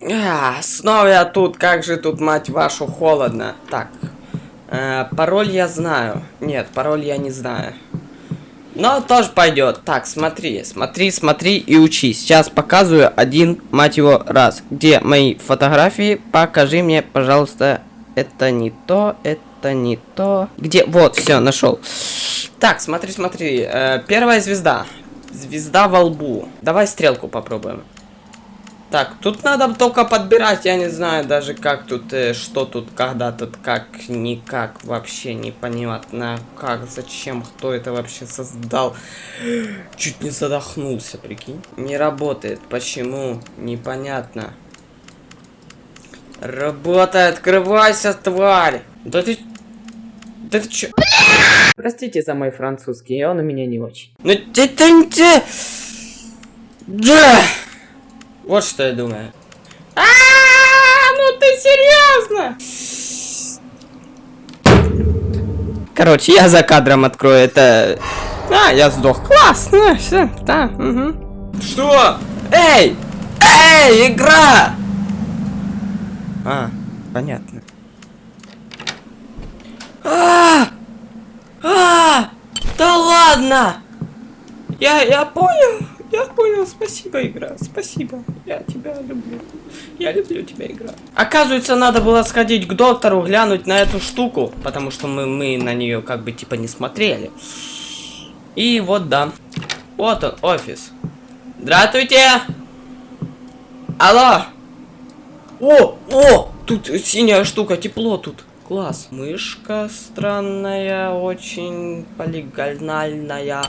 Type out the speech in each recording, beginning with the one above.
А, снова я тут, как же тут, мать вашу, холодно. Так, э, пароль я знаю. Нет, пароль я не знаю. Но тоже пойдет. Так, смотри, смотри, смотри и учи. Сейчас показываю один, мать его, раз. Где мои фотографии? Покажи мне, пожалуйста. Это не то, это не то. Где? Вот, все, нашел. Так, смотри, смотри. Э, первая звезда. Звезда во лбу. Давай стрелку попробуем. Так, тут надо только подбирать, я не знаю даже как тут, э, что тут, когда тут, как, никак, вообще непонятно, как, зачем, кто это вообще создал. Чуть не задохнулся, прикинь. Не работает, почему, непонятно. Работай, открывайся, тварь! Да ты... Да ты чё? Простите за мой французский, он у меня не очень. Ну ты ты ты... Да! Вот что я думаю. А, ну ты серьезно? Короче, я за кадром открою это. А, я сдох. Классно, все, да. Угу. Что? Эй! Эй, игра! А, понятно. А! А! Да ладно! Я, я понял. Я понял, спасибо, игра, спасибо. Я тебя люблю. Я люблю тебя, игра. Оказывается, надо было сходить к доктору, глянуть на эту штуку, потому что мы, мы на нее как бы типа не смотрели. И вот да. Вот он, офис. Здравствуйте! Алло! О, о! Тут синяя штука, тепло тут. Класс. Мышка странная, очень полигональная.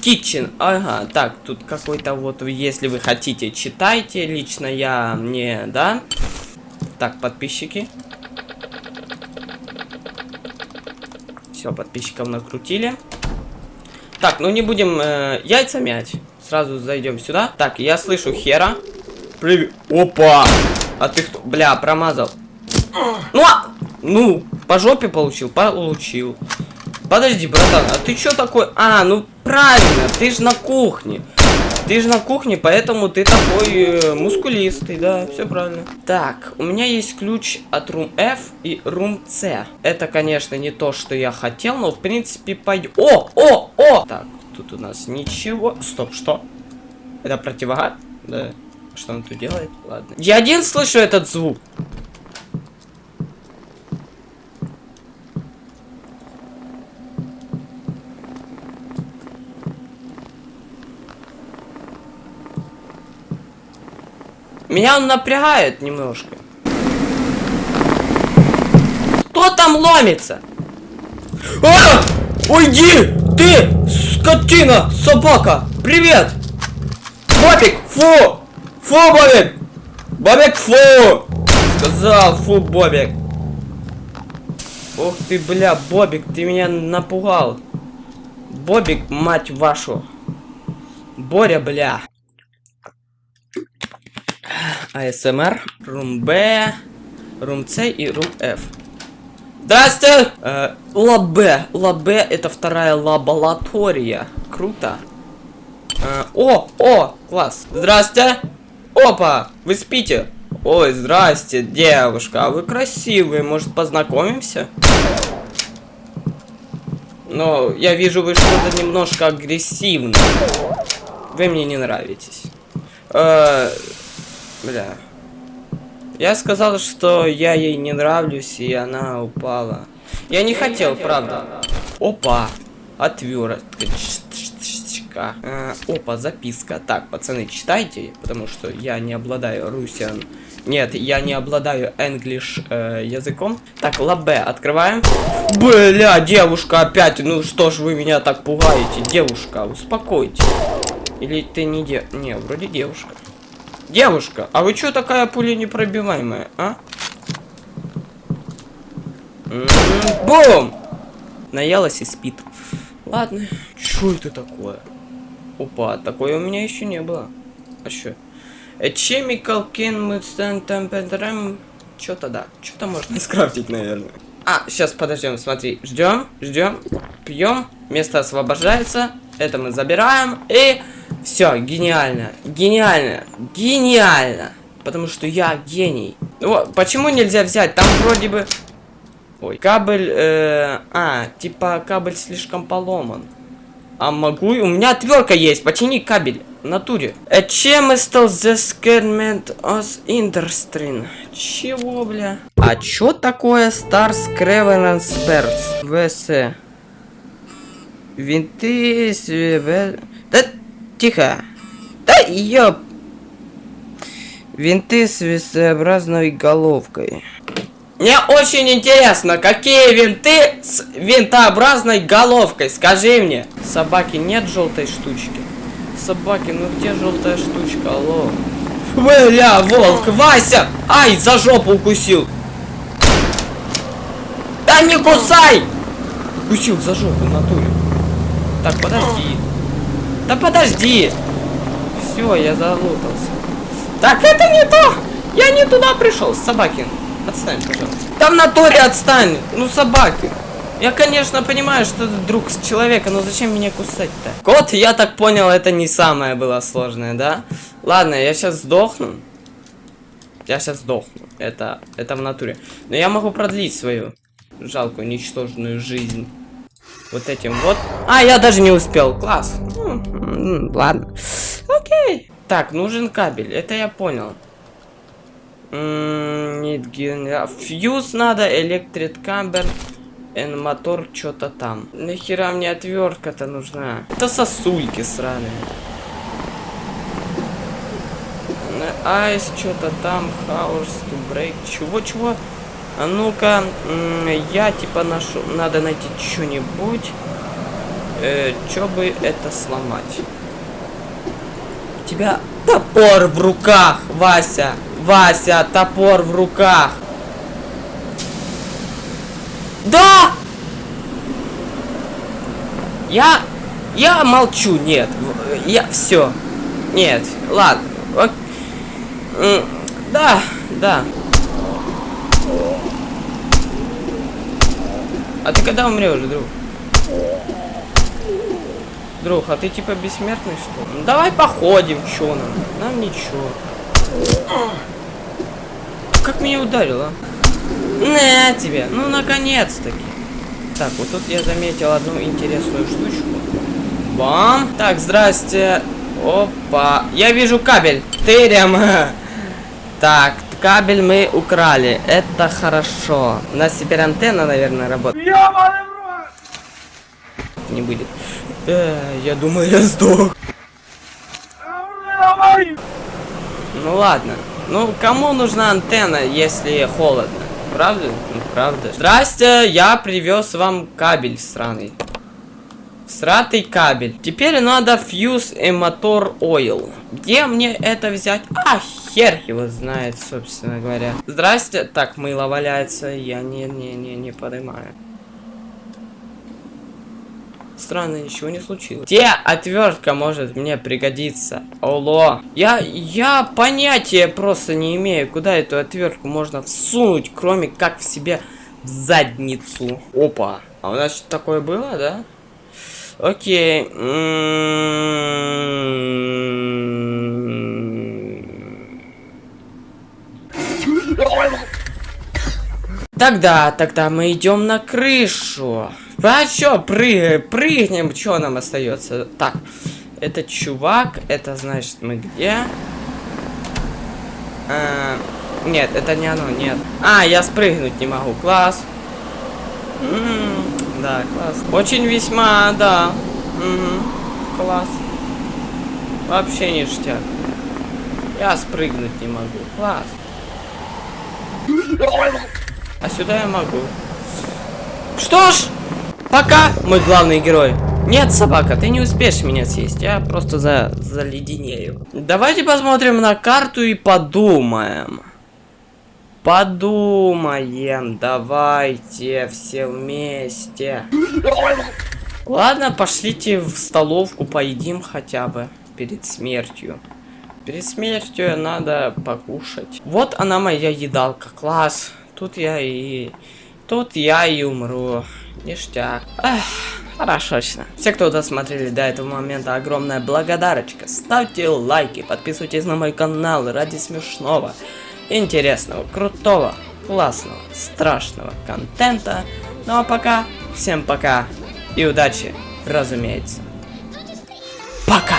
Kitchen, ага, так, тут какой-то вот, если вы хотите, читайте, лично я не, да? Так, подписчики. Все, подписчиков накрутили. Так, ну не будем э, яйца мять. Сразу зайдем сюда. Так, я слышу хера. Привет. Опа! А ты кто? Бля, промазал. Ну, а... ну, по жопе получил? Получил. Подожди, братан, а ты что такой? А, ну правильно, ты же на кухне. Ты же на кухне, поэтому ты такой э, мускулистый, да, все правильно. Так, у меня есть ключ от Room F и Room C. Это, конечно, не то, что я хотел, но в принципе пойдет. О, о, о! Так, тут у нас ничего. Стоп, что? Это противогад? Да. Что он тут делает? Ладно. Я один слышу этот звук. Меня он напрягает немножко. Кто там ломится? А! Уйди! Ты, скотина, собака! Привет! Бобик, фу! Фу, Бобик! Бобик, фу! Сказал, фу, Бобик. Ух ты, бля, Бобик, ты меня напугал. Бобик, мать вашу. Боря, бля. АСМР, рум Б, room C и room F. Здрасте! Э, lab B. Lab B это вторая лаборатория. Круто. Э, о, о, класс. Здрасте. Опа, вы спите? Ой, здрасте, девушка, а вы красивые, может познакомимся? Но я вижу, вы что-то немножко агрессивны. Вы мне не нравитесь. Э, Бля. Я сказал, что я ей не нравлюсь, и она упала. Я не хотел, правда. Опа. Отвертка. Э, опа, записка. Так, пацаны, читайте, потому что я не обладаю русиан. Нет, я не обладаю english э, языком. Так, лабе открываем. Бля, девушка опять. Ну что ж вы меня так пугаете, девушка, успокойтесь. Или ты не де... Не, вроде девушка. Девушка, а вы что такая пуля непробиваемая, а? Бум! Наелась и спит. Ладно. Что это такое? Опа, такое у меня еще не было. А что? A chemical can withstand temperature. Что-то да. Что-то можно скрафтить, наверное. А, сейчас подождем, смотри. Ждем, ждем, пьем. Место освобождается. Это мы забираем. И все, гениально. Гениально. Гениально. Потому что я гений. Вот, почему нельзя взять? Там вроде бы... Ой, кабель... Э... А, типа кабель слишком поломан. А могу... У меня отвертка есть. Почини кабель. В натуре. Э, чем стал the scarement of Industry? Чего, бля? А чё такое Stars Crevenant Spurs? ВС. Винты... Да, тихо. Да, ёп. Винты с весообразной головкой. Мне очень интересно, какие винты с винтообразной головкой? Скажи мне. Собаки нет желтой штучки? Собаки, ну где желтая штучка? Алло. Бля, волк, Вася! Ай, за жопу укусил. Да не кусай! Укусил за жопу, натуре. Так, подожди. Да подожди. Все, я залутался. Так, это не то! Я не туда пришел, собаки. Отстань, пожалуйста. Да в натуре отстань! Ну, собаки. Я, конечно, понимаю, что ты друг человека, но зачем меня кусать-то? Кот, я так понял, это не самое было сложное, да? Ладно, я сейчас сдохну. Я сейчас сдохну. Это, это в натуре. Но я могу продлить свою жалкую, ничтожную жизнь. Вот этим вот. А, я даже не успел. Класс. Ну, ладно. Окей. Так, нужен кабель. Это я понял. М, Need ген- Фьюз надо, электрит камбер. And мотор что-то там. Нахера мне отвертка-то нужна? Это сосульки сраные. Айс, что-то там, hours to break. Чего, чего? А ну-ка, я типа нашу, надо найти что-нибудь, э, чё бы это сломать. У тебя топор в руках, Вася, Вася, топор в руках. Да! Я, я молчу, нет, я все, нет, ладно, ок- да, да. А ты когда умрешь, друг? Друг, а ты типа бессмертный, что? Ну, давай походим, чё нам? Нам ничего. Как меня ударило? На тебе, ну наконец-таки. Так, вот тут я заметил одну интересную штучку. Бам! Так, здрасте. Опа. Я вижу кабель. Тырям. Так, кабель мы украли. Это хорошо. У нас теперь антенна, наверное, работает. Не будет. Э, я думаю, я сдох. Ну ладно. Ну, кому нужна антенна, если холодно? Правда? Ну, правда. Здрасте, я привез вам кабель сраный. Сратый кабель. Теперь надо фьюз и мотор ойл. Где мне это взять? А, хер его знает, собственно говоря. Здрасте. Так, мыло валяется. Я не-не-не не поднимаю. Странно, ничего не случилось. Где отвертка может мне пригодиться? Оло. Я, я понятия просто не имею, куда эту отвертку можно всунуть, кроме как в себе в задницу. Опа. А у нас что такое было, да? Окей. М. Тогда, тогда мы идем на крышу. А чё, прыгаем, прыгнем, что нам остается? Так, это чувак, это значит мы где? А, нет, это не оно, нет. А, я спрыгнуть не могу, класс. М, да, класс. Очень весьма, да. Мгм, класс. Вообще ништяк. Я спрыгнуть не могу, класс. А сюда я могу. Что ж, пока, мой главный герой. Нет, собака, ты не успеешь меня съесть. Я просто за заледенею. Давайте посмотрим на карту и подумаем. Подумаем, давайте все вместе. Ладно, пошлите в столовку, поедим хотя бы перед смертью. Перед смертью надо покушать. Вот она моя едалка, класс. Тут я и... Тут я и умру. Ништяк. Эх, Хорошечно. Все, кто досмотрели до этого момента, огромная благодарочка. Ставьте лайки, подписывайтесь на мой канал ради смешного, интересного, крутого, классного, страшного контента. Ну а пока, всем пока и удачи, разумеется. Пока!